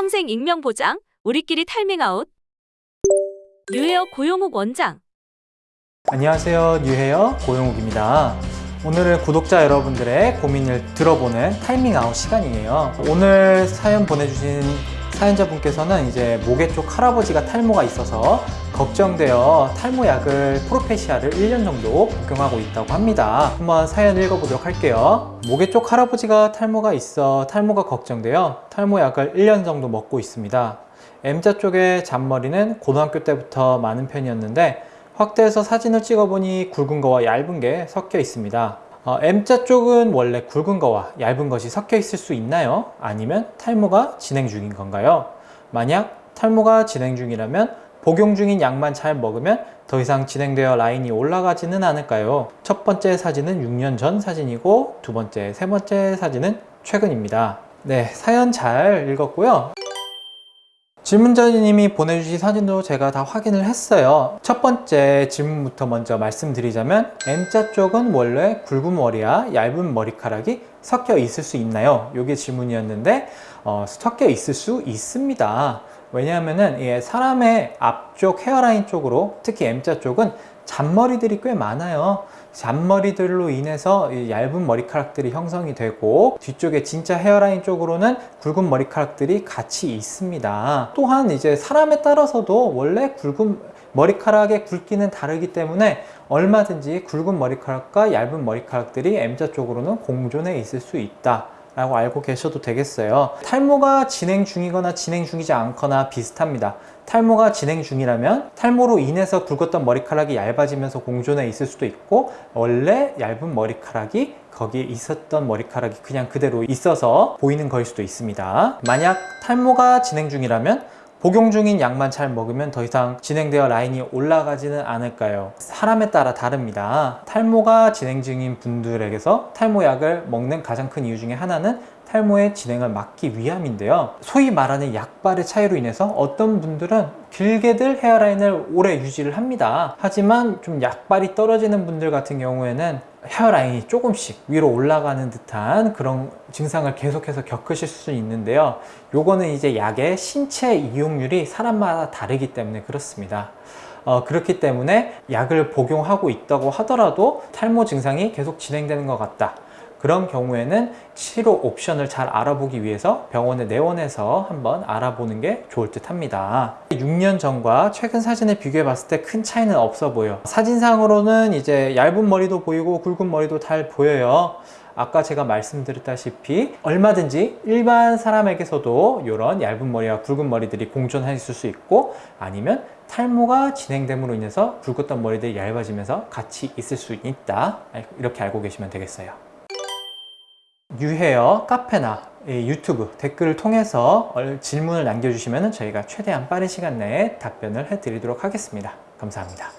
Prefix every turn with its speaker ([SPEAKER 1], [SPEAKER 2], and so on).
[SPEAKER 1] 평생 익명 보장, 우리끼리 탈밍아웃. 뉴헤어 고용욱 원장.
[SPEAKER 2] 안녕하세요 뉴헤어 고용욱입니다 오늘은 구독자 여러분들의 고민을 들어보는 탈밍아웃 시간이에요 오늘 사연 보내주신 사연자분께서는 이제 모계 쪽 할아버지가 탈모가 있어서 걱정되어 탈모약을 프로페시아를 1년 정도 복용하고 있다고 합니다 한번 사연 읽어보도록 할게요 모계 쪽 할아버지가 탈모가 있어 탈모가 걱정되어 탈모약을 1년 정도 먹고 있습니다 M자 쪽의 잔머리는 고등학교 때부터 많은 편이었는데 확대해서 사진을 찍어보니 굵은 거와 얇은 게 섞여 있습니다 어, M자 쪽은 원래 굵은 거와 얇은 것이 섞여 있을 수 있나요? 아니면 탈모가 진행 중인 건가요? 만약 탈모가 진행 중이라면 복용 중인 약만 잘 먹으면 더 이상 진행되어 라인이 올라가지는 않을까요? 첫 번째 사진은 6년 전 사진이고 두 번째, 세 번째 사진은 최근입니다 네, 사연 잘 읽었고요 질문자님이 보내주신 사진도 제가 다 확인을 했어요 첫 번째 질문부터 먼저 말씀드리자면 M자 쪽은 원래 굵은 머리와 얇은 머리카락이 섞여 있을 수 있나요? 이게 질문이었는데 어, 섞여 있을 수 있습니다 왜냐하면 예, 사람의 앞쪽 헤어라인 쪽으로 특히 M자 쪽은 잔머리들이 꽤 많아요. 잔머리들로 인해서 얇은 머리카락들이 형성이 되고 뒤쪽에 진짜 헤어라인 쪽으로는 굵은 머리카락들이 같이 있습니다. 또한 이제 사람에 따라서도 원래 굵은 머리카락의 굵기는 다르기 때문에 얼마든지 굵은 머리카락과 얇은 머리카락들이 M자 쪽으로는 공존해 있을 수 있다 라고 알고 계셔도 되겠어요. 탈모가 진행 중이거나 진행 중이지 않거나 비슷합니다. 탈모가 진행 중이라면 탈모로 인해서 굵었던 머리카락이 얇아지면서 공존해 있을 수도 있고 원래 얇은 머리카락이 거기에 있었던 머리카락이 그냥 그대로 있어서 보이는 거일 수도 있습니다. 만약 탈모가 진행 중이라면 복용 중인 약만 잘 먹으면 더 이상 진행되어 라인이 올라가지는 않을까요? 사람에 따라 다릅니다. 탈모가 진행 중인 분들에게서 탈모약을 먹는 가장 큰 이유 중에 하나는 탈모의 진행을 막기 위함인데요. 소위 말하는 약발의 차이로 인해서 어떤 분들은 길게들 헤어라인을 오래 유지를 합니다. 하지만 좀 약발이 떨어지는 분들 같은 경우에는 헤어라인이 조금씩 위로 올라가는 듯한 그런 증상을 계속해서 겪으실 수 있는데요. 요거는 이제 약의 신체 이용률이 사람마다 다르기 때문에 그렇습니다. 어, 그렇기 때문에 약을 복용하고 있다고 하더라도 탈모 증상이 계속 진행되는 것 같다. 그런 경우에는 치료 옵션을 잘 알아보기 위해서 병원에 내원해서 한번 알아보는 게 좋을 듯 합니다. 6년 전과 최근 사진을 비교해 봤을 때 큰 차이는 없어 보여. 사진상으로는 이제 얇은 머리도 보이고 굵은 머리도 잘 보여요. 아까 제가 말씀드렸다시피 얼마든지 일반 사람에게서도 이런 얇은 머리와 굵은 머리들이 공존할 수 있고 아니면 탈모가 진행됨으로 인해서 굵었던 머리들이 얇아지면서 같이 있을 수 있다. 이렇게 알고 계시면 되겠어요 뉴헤어 카페나 유튜브 댓글을 통해서 질문을 남겨주시면 저희가 최대한 빠른 시간 내에 답변을 해드리도록 하겠습니다. 감사합니다.